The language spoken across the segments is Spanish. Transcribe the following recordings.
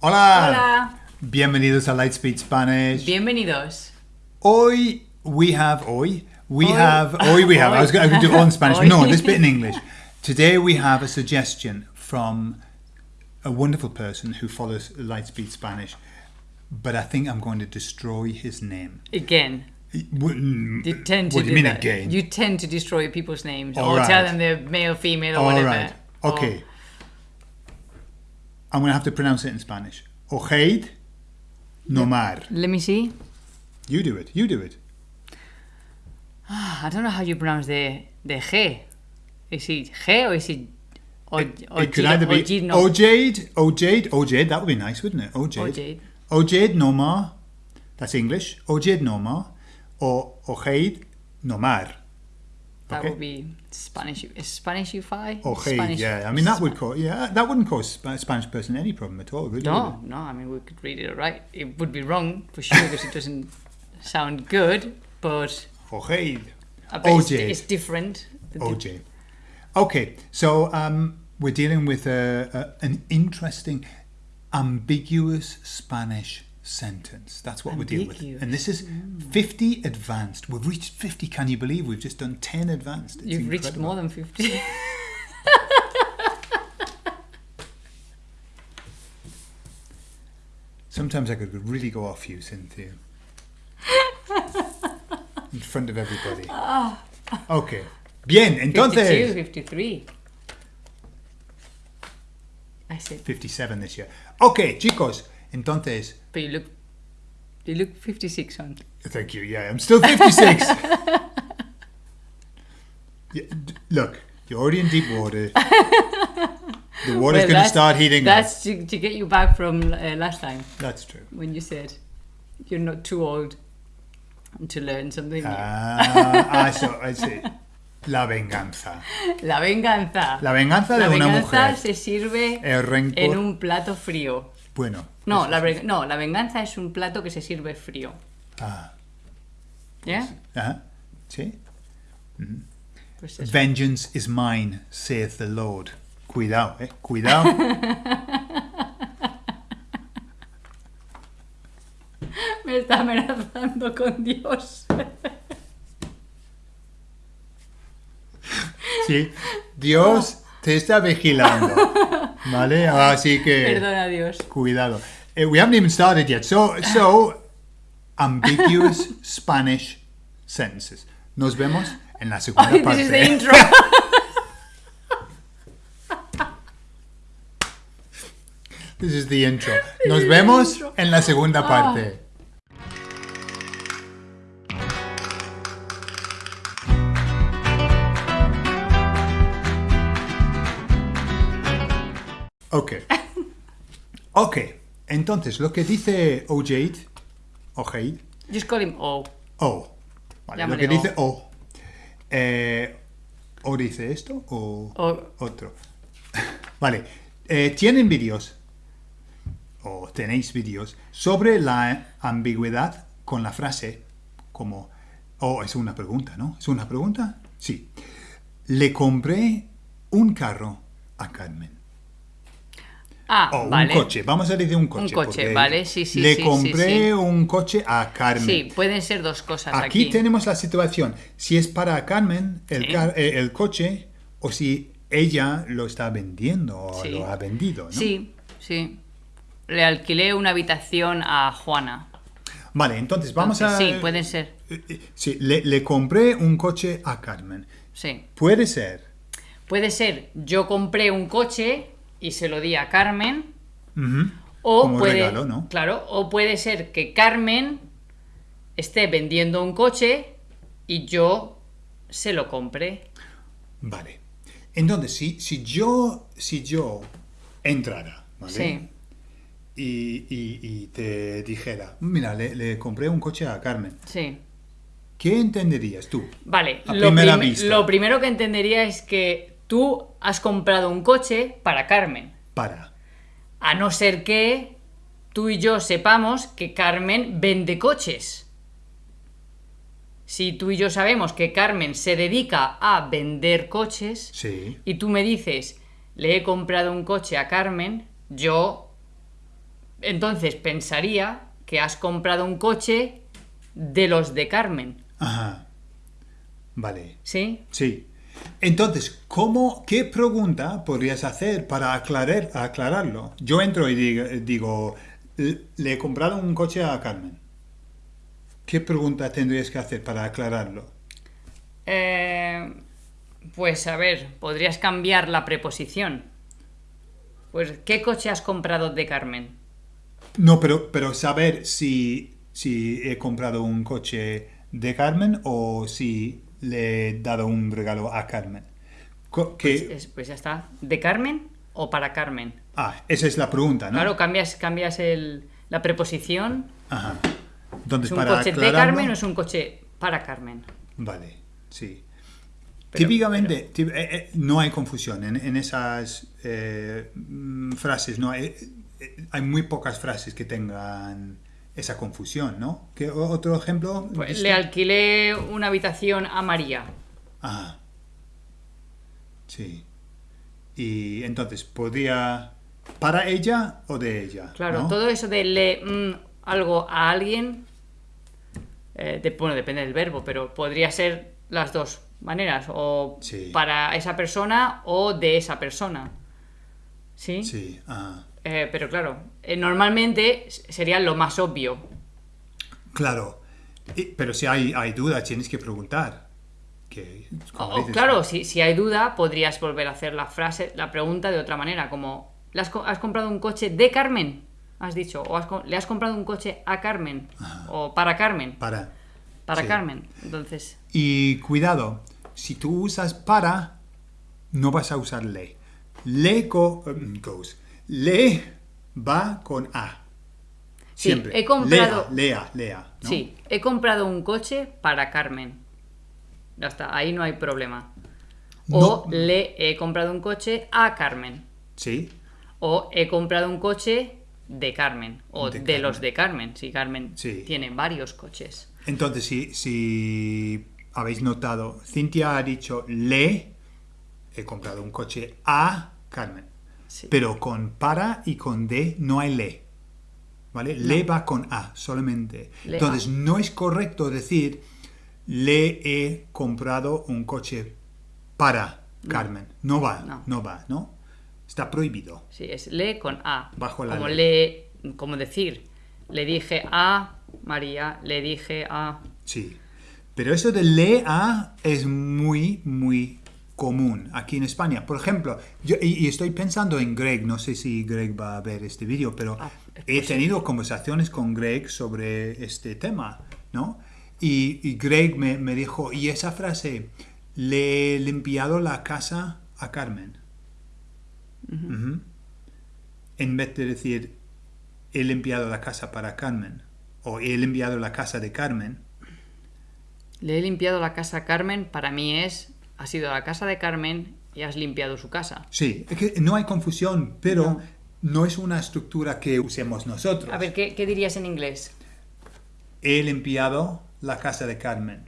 Hola. Hola. Bienvenidos a Lightspeed Spanish. Bienvenidos. Hoy we have hoy we Hoy. have hoy we have. I was going to do it all in Spanish. Hoy. No, this bit in English. Today we have a suggestion from a wonderful person who follows Lightspeed Spanish, but I think I'm going to destroy his name. Again. You mm, You tend to what do you mean that. again? You tend to destroy people's names All or right. tell them they're male, female, or All whatever. right. Or- Okay. I'm going to have to pronounce it in Spanish. Ojeid Nomar. Let me see. You do it. You do it. Ah, I don't know how you pronounce the the G. Is it G or is it o, It, o, it could either be. Ojade, Ojade, Ojade. That would be nice, wouldn't it? Ojade. Ojade Nomar. That's English. Ojade Nomar. Or Ojeid Nomar. That Okay. would be Spanish. Spanishify. Ojeid, Spanish. yeah. I mean, that would cause, yeah, that wouldn't cause a Spanish person any problem at all, would No, no. I mean, we could read it right. It would be wrong for sure because it doesn't sound good. But it? Ojeid. I bet it's, it's different. OJ. Okay, so um, we're dealing with a, a, an interesting, ambiguous Spanish sentence. That's what we're dealing with. And this is mm. 50 advanced. We've reached 50. Can you believe we've just done 10 advanced? It's You've reached more than 50. Sometimes I could really go off you, Cynthia. In front of everybody. Ah. Okay. Bien, 52, entonces. 53. I said, 57 this year. Okay, chicos. Entonces, but you look, you look 56 on. Thank you. Yeah, I'm still 56. Yeah, look, you're already in deep water. The water's Well, going to start heating That's up. to, to get you back from uh, last time That's true. when you said you're not too old to learn something new. Ah, I saw. I see. La venganza. La venganza. La venganza La de una venganza mujer. se sirve en un plato frío. Bueno. No la, no, la venganza es un plato que se sirve frío. Ah, ¿Ya? ajá. Sí. Pues. Vengeance is mine, saith the Lord. Cuidado, eh. Cuidado. Me está amenazando con Dios. Sí. Dios te está vigilando. ¿Vale? Así que. Perdona Dios. Cuidado. Eh, we haven't even started yet. So, so ambiguous Spanish sentences. Nos vemos en la segunda Ay, parte. this is the intro. This is the intro. Nos vemos en la segunda Ah. parte. Ok. Ok. Entonces, lo que dice Ojaid, Ojaid, Just call him O. O. Vale, lo que dice O. O. Eh, ¿O dice esto o O. otro? Vale. eh, ¿Tienen vídeos o tenéis vídeos sobre la ambigüedad con la frase como... Oh, es una pregunta, ¿no? ¿Es una pregunta? Sí. Le compré un carro a Carmen. Ah, O vale. un coche. Vamos a decir un coche. coche, porque vale, sí, sí, Le sí, compré sí. un coche a Carmen. Sí, pueden ser dos cosas Aquí, aquí. tenemos la situación. Si es para Carmen el, Sí. car- eh, el coche o si ella lo está vendiendo o lo ha vendido. ¿no? Sí, sí. Le alquilé una habitación a Juana. Vale, entonces vamos Entonces, a... Sí, pueden ser. Eh, eh, Sí, le, le compré un coche a Carmen. Sí. Puede ser. Puede ser, yo compré un coche y se lo di a Carmen. O Como puede, regalo, ¿no? Claro, o puede ser que Carmen esté vendiendo un coche y yo se lo compré. Vale. Entonces, si, si yo si yo entrara, ¿vale? Sí. Y, y- y te dijera, mira, le, le compré un coche a Carmen. Sí. ¿Qué entenderías tú? Vale, A lo, primera prim- vista. lo primero que entendería es que tú has comprado un coche para Carmen. Para. A no ser que tú y yo sepamos que Carmen vende coches. Si tú y yo sabemos que Carmen se dedica a vender coches Sí. y tú me dices, le he comprado un coche a Carmen, yo Entonces pensaría que has comprado un coche de los de Carmen, Ajá. Vale. ¿sí? Sí. Entonces, ¿cómo, ¿qué pregunta podrías hacer para aclarar, aclararlo? Yo entro y digo, digo, "Le- he comprado un coche a Carmen. ¿Qué pregunta tendrías que hacer para aclararlo? Eh, pues a ver, podrías cambiar la preposición. Pues, ¿qué coche has comprado de Carmen? No, pero, pero saber si, si he comprado un coche de Carmen o si le he dado un regalo a Carmen. Que- Es- pues ya está. ¿De Carmen o para Carmen? ah, esa es la pregunta, ¿no? Claro, cambias, cambias el- la preposición. Ajá. Entonces, ¿Es un para coche de Carmen o es un coche para Carmen? Vale, sí. Pero- Típicamente, tí- eh, eh, no hay confusión en, en esas eh, mm, frases, no hay, eh, hay muy pocas frases que tengan esa confusión, ¿no? ¿Qué, ¿Otro ejemplo? Pues le alquilé una habitación a María. Ajá. Sí. Y entonces, ¿podría para ella o de ella? Claro, ¿no? todo eso de le mm, algo a alguien, eh, de- bueno, depende del verbo, pero podría ser las dos maneras, o Sí. para esa persona o de esa persona. ¿Sí? Sí, ajá. Eh, pero claro, eh, normalmente sería lo más obvio. Claro. Pero si hay, hay duda, tienes que preguntar. Que, como O- dices, claro, si, si hay duda, podrías volver a hacer la frase, la pregunta de otra manera, como ¿le has, co- has comprado un coche de Carmen? Has dicho, o has le has comprado un coche a Carmen, o para Carmen, Para. para sí. Carmen. Entonces, Y cuidado, si tú usas para, no vas a usar le. Le go- um, goes. Le va con a. Sí, Siempre. he comprado- Lea, lea, lea. ¿no? sí, he comprado un coche para Carmen. Ya está, ahí no hay problema. O No. le he comprado un coche a Carmen. Sí, O he comprado un coche de Carmen. O De de, Carmen. los de Carmen. Si Carmen Sí. tiene varios coches. Entonces, si, si habéis notado, Cintia ha dicho le, he comprado un coche a Carmen. Sí. Pero con para y con de no hay le. ¿Vale? Le va con a solamente. Le Entonces, a. no es correcto decir le he comprado un coche para Carmen. No va, No. no va, ¿no? Está prohibido. Sí, es le con a. Bajo la como ley. le, como decir, le dije a María, le dije a. Sí. Pero eso de le a es muy, muy común aquí en España. Por ejemplo, yo, y, y estoy pensando en Greg, no sé si Greg va a ver este vídeo, pero Ah, es he tenido conversaciones con Greg sobre este tema, ¿no? Y, y Greg me, me dijo, y esa frase, le he limpiado la casa a Carmen. En vez de decir, he limpiado la casa para Carmen, o he limpiado la casa de Carmen, Le he limpiado la casa a Carmen, para mí es, has ido a la casa de Carmen y has limpiado su casa. Sí, es que no hay confusión, pero no, es una estructura que usemos nosotros. A ver, ¿qué, qué dirías en inglés? He limpiado la casa de Carmen.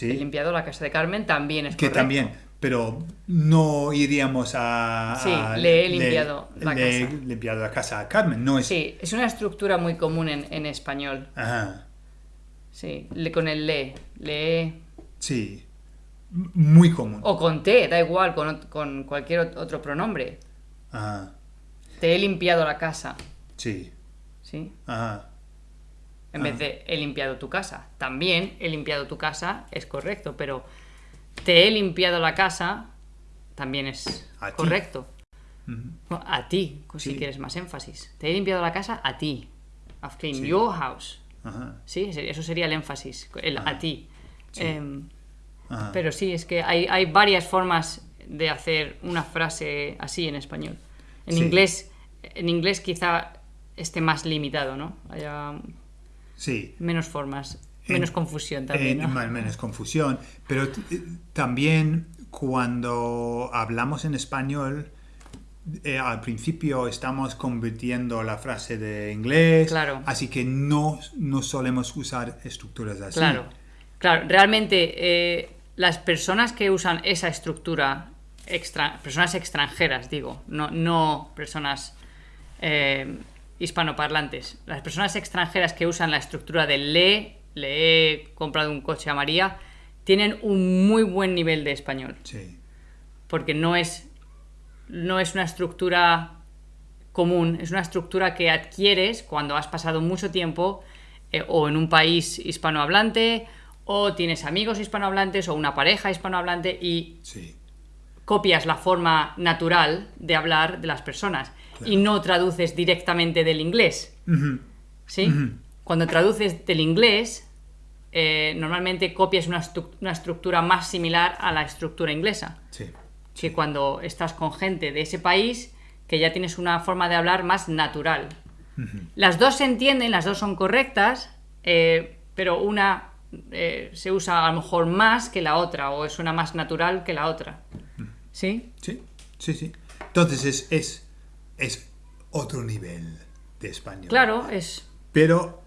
He limpiado la casa de Carmen también es que correcto. también, pero no iríamos a... Sí, a- le he limpiado la le he casa. limpiado la casa a Carmen, no es... Sí, es una estructura muy común en, en español. Ajá, Sí, le, con el le. Le he- sí, muy común. O con te, da igual, con, con cualquier ot- otro pronombre. Ajá, Te he limpiado la casa. sí, ¿Sí? ajá, En vez de he limpiado tu casa. También he limpiado tu casa es correcto, pero te he limpiado la casa también es A ti. correcto. A ti, si Sí. quieres más énfasis. Te he limpiado la casa a ti. I've cleaned Sí. your house. ajá, Sí, eso sería el énfasis, el a ti. Sí. Em, pero sí, es que hay, hay varias formas de hacer una frase así en español. En Sí. inglés, en inglés quizá esté más limitado, ¿no? Haya sí. menos formas, En- menos confusión también, menos confusión. Pero eh, también cuando hablamos en español, eh, al principio estamos convirtiendo la frase de inglés. Claro. Así que no, no solemos usar estructuras así. Claro, claro. Realmente eh, las personas que usan esa estructura, extra- personas extranjeras, digo, no, no personas eh, hispanoparlantes. Las personas extranjeras que usan la estructura de le, le he comprado un coche a María, tienen un muy buen nivel de español. Sí. Porque no es, no es una estructura común, es una estructura que adquieres cuando has pasado mucho tiempo eh, o en un país hispanohablante o tienes amigos hispanohablantes o una pareja hispanohablante y Sí. copias la forma natural de hablar de las personas y no traduces directamente del inglés. ¿Sí? Cuando traduces del inglés, eh, normalmente copias una, una estructura más similar a la estructura inglesa. Sí. Que cuando estás con gente de ese país, que ya tienes una forma de hablar más natural. Las dos se entienden, las dos son correctas, eh, pero una eh, se usa a lo mejor más que la otra, o suena más natural que la otra. ¿Sí? Sí, sí, sí. Entonces es, es, es otro nivel de español. Claro, es. Pero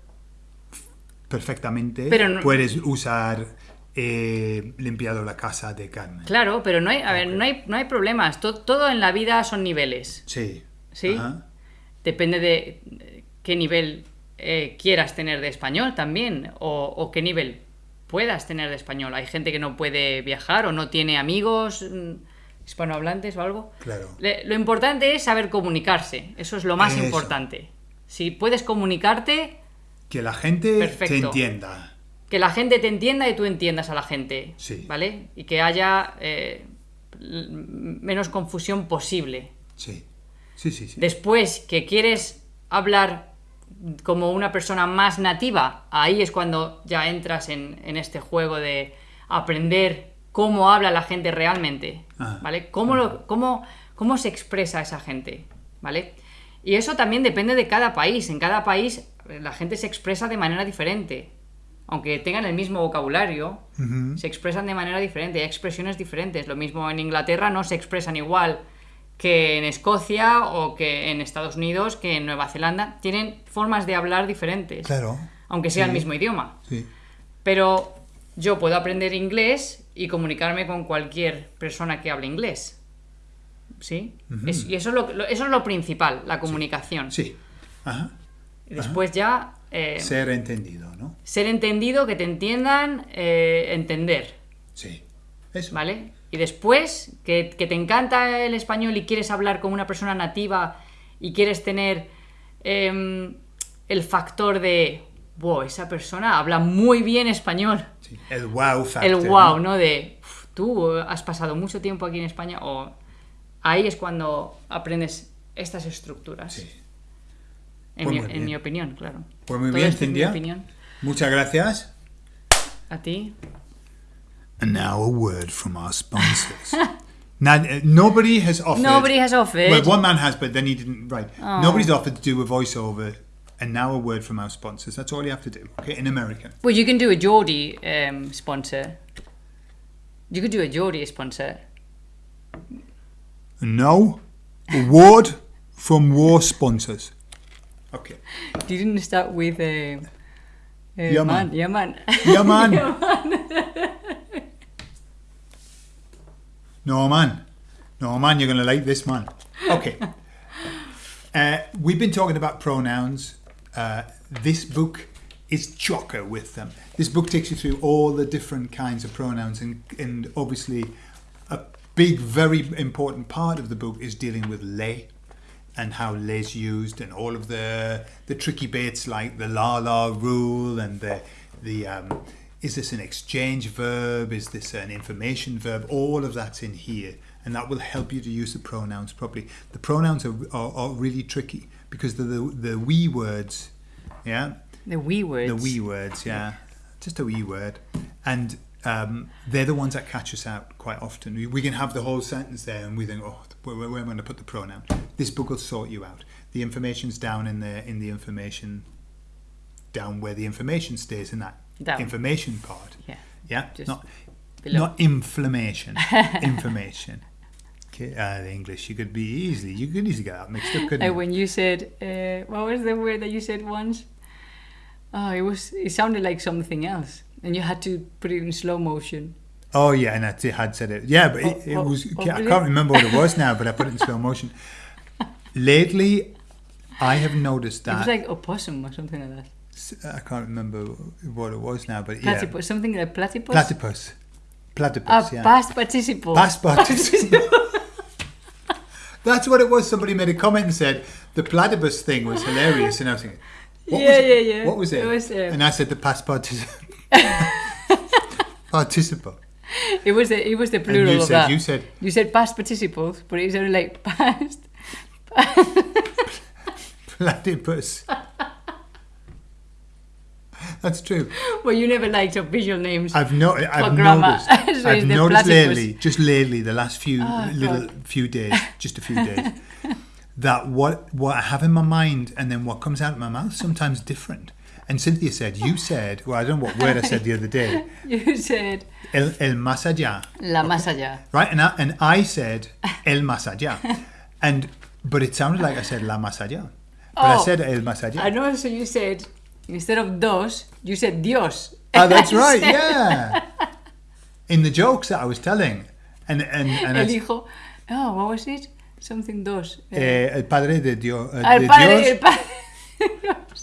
perfectamente Pero no- puedes usar eh, limpiado la casa de Carmen. Claro, pero no hay, a ver, no hay, no hay problemas. To- todo en la vida son niveles. Sí. Sí. Ajá. Depende de qué nivel eh, quieras tener de español también, o, o qué nivel puedas tener de español. Hay gente que no puede viajar o no tiene amigos mm, hispanohablantes o algo. Claro. Le- lo importante es saber comunicarse. Eso es lo más Eso. importante. Si puedes comunicarte, Que la gente te entienda. que la gente te entienda y tú entiendas a la gente. Sí. ¿Vale? Y que haya eh, menos confusión posible. Sí. Sí, sí, sí. Después que quieres hablar como una persona más nativa, ahí es cuando ya entras en, en este juego de aprender cómo habla la gente realmente, Ah. ¿vale? Cómo, lo- cómo, cómo se expresa esa gente, ¿vale? Y eso también depende de cada país. En cada país eh, la gente se expresa de manera diferente. Aunque tengan el mismo vocabulario, se expresan de manera diferente. Hay expresiones diferentes. Lo mismo en Inglaterra no se expresan igual que en Escocia o que en Estados Unidos, que en Nueva Zelanda. Tienen formas de hablar diferentes. Claro. Aunque sea Sí. el mismo idioma. Sí. Pero yo puedo aprender inglés y comunicarme con cualquier persona que hable inglés. ¿Sí? Es- y eso es lo, lo- eso es lo principal, la comunicación. Sí. Ajá. Y después ya eh, Ser entendido, ¿no? ser entendido, que te entiendan, eh, entender. Sí. Eso. ¿Vale? Y después, que, que te encanta el español y quieres hablar con una persona nativa y quieres tener em, el factor de, wow, esa persona habla muy bien español. Sí. El wow factor. el wow, ¿no? De, "Uf, tú has pasado mucho tiempo aquí en España o ahí es cuando aprendes estas estructuras. Sí. En, Pues mi, en opinión, claro. Pues muy Todo bien, Cintia. Muchas gracias. A ti. And now a word from our sponsors. now, uh, nobody has offered. Nobody has offered. Well, one man has, but then he didn't. Right. Nobody's offered to do a voiceover. And now a word from our sponsors. That's all you have to do. Okay, in American. Well, you can do a Geordie um, sponsor. You could do a Geordie sponsor. No, a word from war sponsors. Okay. You didn't start with uh, uh, Yeah, man. Yeah, man. Yeah, man. no, man. No, man, you're going to like this, man. Okay. Uh, we've been talking about pronouns. Uh, this book is chocker with them. This book takes you through all the different kinds of pronouns, and, and obviously, a big, very important part of the book is dealing with lay and how les used, and all of the the tricky bits like the la la rule and the the um, is this an exchange verb? Is this an information verb? All of that's in here, and that will help you to use the pronouns properly. The pronouns are, are, are really tricky because they're the the we words, yeah, the we words. the we words, yeah, just a we word, and um, they're the ones that catch us out quite often. We, we can have the whole sentence there, and we think, oh, where, where, where am I going to put the pronoun? This book will sort you out. The information's down in the in the information, down where the information stays in that Down. information part. Yeah. Yeah, Just not below. not inflammation, information. Okay, uh, the English you could be easily you could easily get that mixed up, couldn't Like you? when you said, uh, what was the word that you said once? Oh, it was. It sounded like something else, and you had to put it in slow motion. Oh yeah, and I had said it. Yeah, but it, it was. I can't remember what it was now, but I put it in slow motion. Lately, I have noticed that. It was like opossum or something like that. I can't remember what it was now, but yeah. Platypus, something like platypus. Platypus. Platypus, Ah, yeah. past participle. Past participle. That's what it was. Somebody made a comment and said the platypus thing was hilarious, and I was thinking, what Yeah, was it? yeah, yeah. What was it? It was, uh, and I said the past participle. participle. It was the it was the And plural you of said that. you said You said past participles, but it was only like past. platypus. That's true. Well, you never liked official names. I've no, I've grammar. noticed. So I've noticed lately, just lately, the last few Oh, little God. few days, just a few days, that what what I have in my mind and then what comes out of my mouth sometimes different. And Cynthia said, "You said, well, I don't know what word I said the other day, You said el, el más allá, la más allá. right?" And I, and I said el más allá, and but it sounded like I said la más allá, but I Oh. said el más allá. I know. So you said instead of dos, you said Dios. Oh, that's right. said- Yeah. In the jokes that I was telling, and and and El hijo. Oh, what was it? Something dos. Eh, el padre de Dios. Uh, el de padre, Dios. el padre.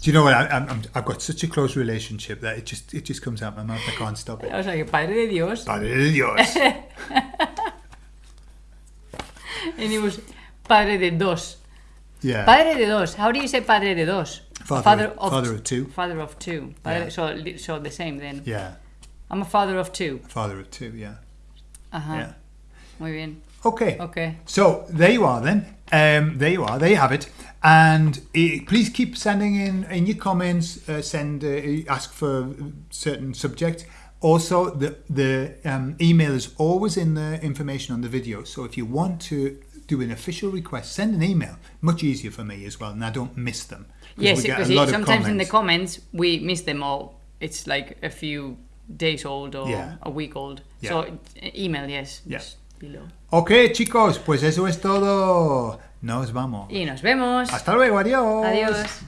Do you know what? I, I've got such a close relationship that it just it just comes out my mouth. I can't stop it. O sea, que padre de Dios. Padre de Dios. And it was padre de dos. Yeah. Padre de dos. How do you say padre de dos? Father of- father of two. Father of two. Yeah. so, so the same then. Yeah. I'm a father of two. Father of two. Yeah. Ajá. Yeah. Muy bien. Okay. Okay. So there you are then. Um, there you are. There you have it. And uh, please keep sending in in your comments. Uh, send uh, ask for certain subjects. Also, the the um, email is always in the information on the video. So if you want to do an official request, send an email. Much easier for me as well, and I don't miss them. Yes, because a it- lot of sometimes in the comments. comments we miss them all. It's like a few days old or Yeah. a week old. Yeah. So email, yes. Below. Ok, chicos, pues eso es todo. Nos vamos. Y nos vemos. Hasta luego, adiós. Adiós.